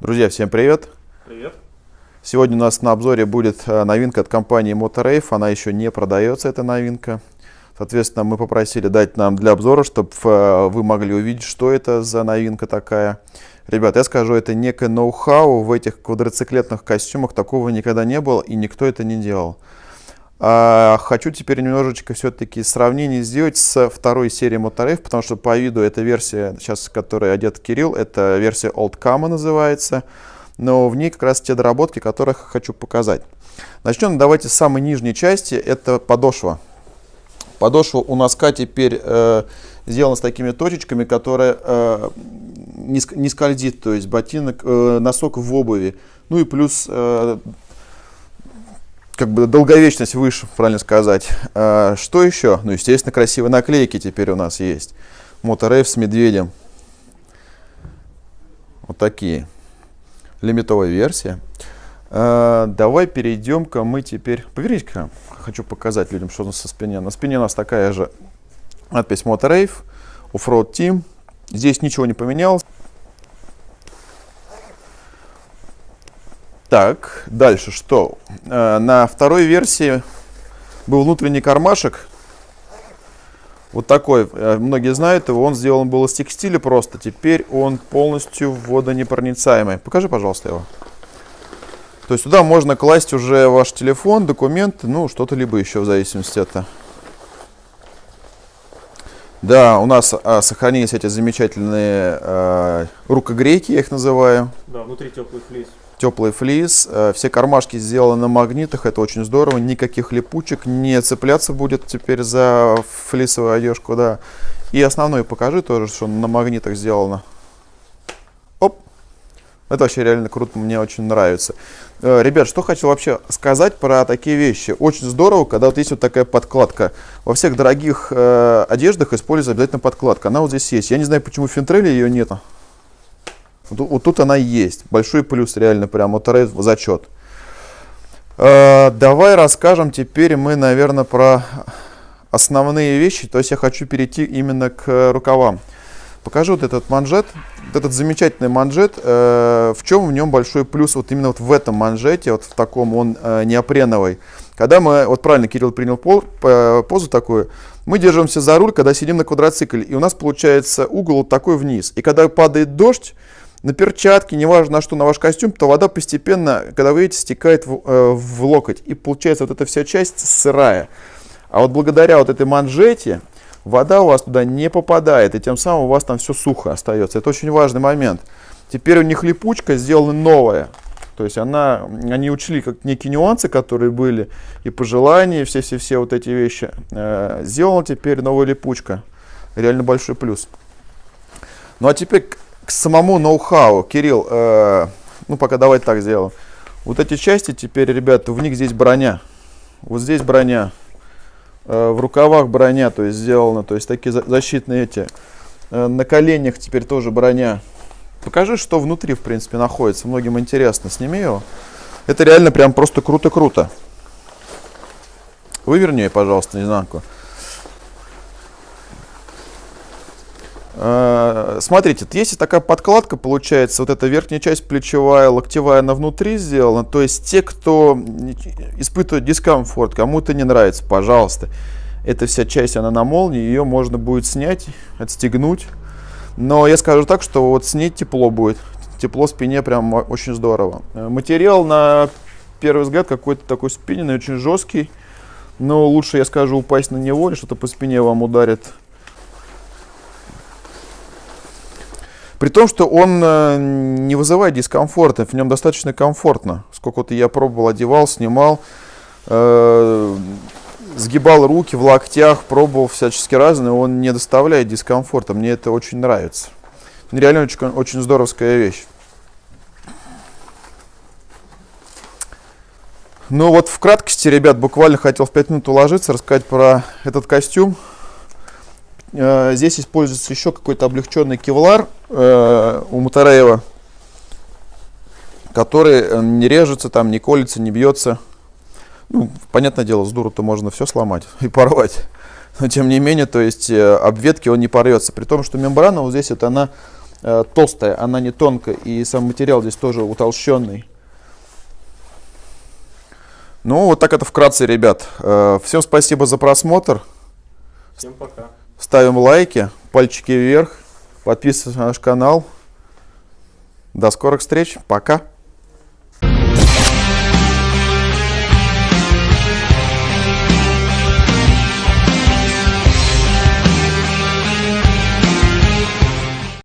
Друзья, всем привет! Привет! Сегодня у нас на обзоре будет э, новинка от компании Motorave. Она еще не продается, эта новинка. Соответственно, мы попросили дать нам для обзора, чтобы э, вы могли увидеть, что это за новинка такая. Ребят, я скажу, это некое ноу-хау в этих квадроциклетных костюмах. Такого никогда не было и никто это не делал. А, хочу теперь немножечко все-таки сравнение сделать с второй серией Motoref, потому что по виду эта версия, сейчас, которой одет Кирилл, это версия Old Kama называется, но в ней как раз те доработки, которых хочу показать. Начнем давайте с самой нижней части, это подошва. Подошва у носка теперь э, сделана с такими точечками, которые э, не, не скользит, то есть ботинок, э, носок в обуви. Ну и плюс э, как бы долговечность выше, правильно сказать. А, что еще? Ну, естественно, красивые наклейки теперь у нас есть. Моторейв с медведем. Вот такие. Лимитовая версия. А, давай перейдем-ка мы теперь... Поверните-ка, хочу показать людям, что у нас со спине. На спине у нас такая же надпись Моторейв, Offroad Team. Здесь ничего не поменялось. Так, дальше что? Э, на второй версии был внутренний кармашек. Вот такой, э, многие знают его, он сделан был из текстиля просто. Теперь он полностью водонепроницаемый. Покажи, пожалуйста, его. То есть туда можно класть уже ваш телефон, документы, ну, что-то либо еще в зависимости от... Да, у нас а, сохранились эти замечательные а, рукогрейки, я их называю. Да, внутри теплый флис теплый флис. Э, все кармашки сделаны на магнитах, это очень здорово. Никаких липучек, не цепляться будет теперь за флисовую одежку, да. И основной покажи тоже, что на магнитах сделано. Оп! Это вообще реально круто, мне очень нравится. Э, ребят, что хочу вообще сказать про такие вещи. Очень здорово, когда вот есть вот такая подкладка. Во всех дорогих э, одеждах используется обязательно подкладка. Она вот здесь есть. Я не знаю, почему в Финтреле ее нет. Вот, вот тут она есть. Большой плюс реально прям вот зачет. Э, давай расскажем теперь мы, наверное, про основные вещи. То есть я хочу перейти именно к рукавам. Покажу вот этот манжет. Вот этот замечательный манжет. Э, в чем в нем большой плюс вот именно вот в этом манжете, вот в таком он э, неопреновый. Когда мы, вот правильно Кирилл принял пол, позу такую, мы держимся за руль, когда сидим на квадроцикле, и у нас получается угол вот такой вниз. И когда падает дождь, на перчатки, неважно на что, на ваш костюм, то вода постепенно, когда вы едете, стекает в, э, в локоть. И получается вот эта вся часть сырая. А вот благодаря вот этой манжете вода у вас туда не попадает, и тем самым у вас там все сухо остается. Это очень важный момент. Теперь у них липучка сделана новая. То есть она, они учли как некие нюансы, которые были, и пожелания, все-все-все вот эти вещи. Э, сделана теперь новая липучка. Реально большой плюс. Ну а теперь к самому ноу-хау. Кирилл, э, ну пока давайте так сделаем. Вот эти части теперь, ребята, в них здесь броня. Вот здесь броня. Э, в рукавах броня, то есть сделано, то есть такие защитные эти. Э, на коленях теперь тоже броня. Покажи, что внутри, в принципе, находится. Многим интересно. Сними его. Это реально прям просто круто-круто. Выверни, пожалуйста, наизнанку. Смотрите, есть такая подкладка, получается, вот эта верхняя часть плечевая, локтевая, она внутри сделана. То есть те, кто испытывает дискомфорт, кому-то не нравится, пожалуйста. Эта вся часть, она на молнии, ее можно будет снять, отстегнуть. Но я скажу так, что вот снять тепло будет. Тепло спине прям очень здорово. Э, материал на первый взгляд какой-то такой спиненный, очень жесткий. Но лучше, я скажу, упасть на него или что-то по спине вам ударит При том, что он э, не вызывает дискомфорта, в нем достаточно комфортно. Сколько-то я пробовал, одевал, снимал, э, сгибал руки в локтях, пробовал всячески разные, он не доставляет дискомфорта. Мне это очень нравится. Реально очень, очень здоровская вещь. Ну вот в краткости, ребят, буквально хотел в 5 минут уложиться, рассказать про этот костюм. Э, здесь используется еще какой-то облегченный кевлар э, у Мотореева, который э, не режется, там, не колется, не бьется. Ну, понятное дело, с дуру-то можно все сломать и порвать. Но тем не менее, то есть обветки он не порвется. При том, что мембрана вот здесь вот она э, толстая, она не тонкая, и сам материал здесь тоже утолщенный. Ну, вот так это вкратце, ребят. Э, всем спасибо за просмотр. Всем пока. Ставим лайки, пальчики вверх, подписывайтесь на наш канал. До скорых встреч. Пока.